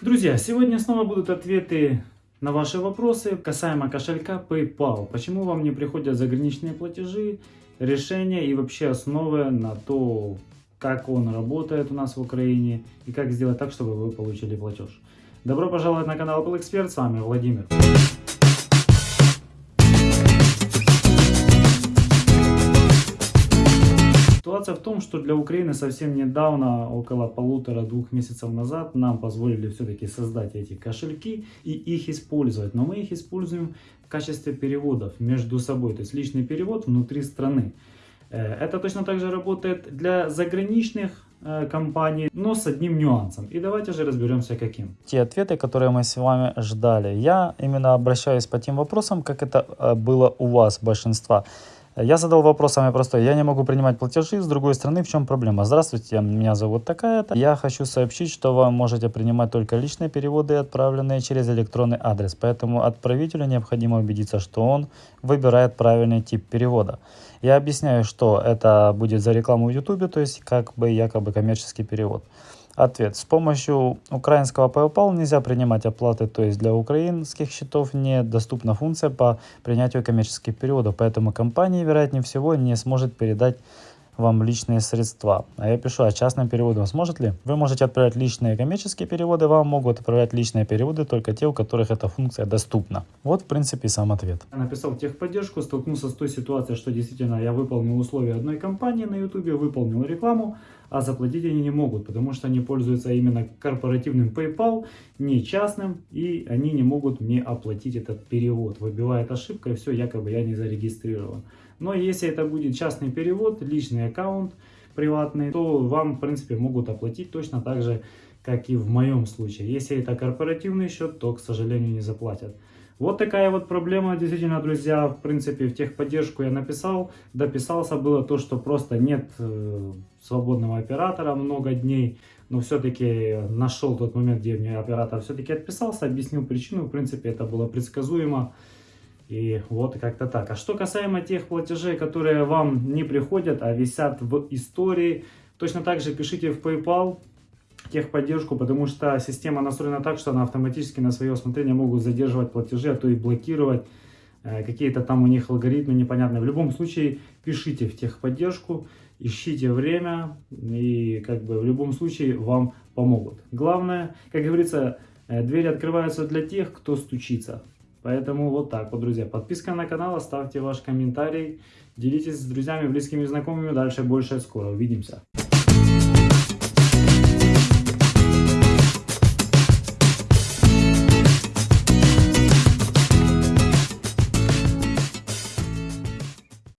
Друзья, сегодня снова будут ответы на ваши вопросы касаемо кошелька PayPal. Почему вам не приходят заграничные платежи, решения и вообще основы на то, как он работает у нас в Украине и как сделать так, чтобы вы получили платеж. Добро пожаловать на канал Apple Expert, с вами Владимир. Ситуация в том, что для Украины совсем недавно, около полутора-двух месяцев назад, нам позволили все-таки создать эти кошельки и их использовать. Но мы их используем в качестве переводов между собой, то есть личный перевод внутри страны. Э, это точно так же работает для заграничных э, компаний, но с одним нюансом. И давайте же разберемся каким. Те ответы, которые мы с вами ждали. Я именно обращаюсь по тем вопросам, как это э, было у вас большинства. Я задал вопрос самый простой. Я не могу принимать платежи. С другой стороны, в чем проблема? Здравствуйте, меня зовут такая-то. Я хочу сообщить, что вы можете принимать только личные переводы, отправленные через электронный адрес. Поэтому отправителю необходимо убедиться, что он выбирает правильный тип перевода. Я объясняю, что это будет за рекламу в YouTube, то есть как бы якобы коммерческий перевод. Ответ. С помощью украинского PayPal нельзя принимать оплаты, то есть для украинских счетов недоступна функция по принятию коммерческих переводов, поэтому компания, вероятнее всего, не сможет передать вам личные средства. А я пишу, а частным переводом сможет ли? Вы можете отправлять личные коммерческие переводы, вам могут отправлять личные переводы только те, у которых эта функция доступна. Вот, в принципе, сам ответ. Я написал техподдержку, столкнулся с той ситуацией, что действительно я выполнил условия одной компании на YouTube, выполнил рекламу, а заплатить они не могут, потому что они пользуются именно корпоративным PayPal, не частным, и они не могут мне оплатить этот перевод. Выбивает ошибка, и все, якобы я не зарегистрирован. Но если это будет частный перевод, личный аккаунт приватный, то вам, в принципе, могут оплатить точно так же, как и в моем случае. Если это корпоративный счет, то, к сожалению, не заплатят. Вот такая вот проблема, действительно, друзья, в принципе, в техподдержку я написал, дописался, было то, что просто нет э, свободного оператора много дней, но все-таки нашел тот момент, где мне оператор все-таки отписался, объяснил причину, в принципе, это было предсказуемо. И вот как-то так. А что касаемо тех платежей, которые вам не приходят, а висят в истории, точно так же пишите в PayPal техподдержку, потому что система настроена так, что она автоматически на свое усмотрение могут задерживать платежи, а то и блокировать. Э, какие-то там у них алгоритмы непонятные. В любом случае пишите в техподдержку, ищите время и как бы в любом случае вам помогут. Главное, как говорится, э, двери открываются для тех, кто стучится. Поэтому вот так вот, друзья. Подписка на канал, оставьте ваш комментарий, делитесь с друзьями, близкими, знакомыми. Дальше больше скоро. Увидимся.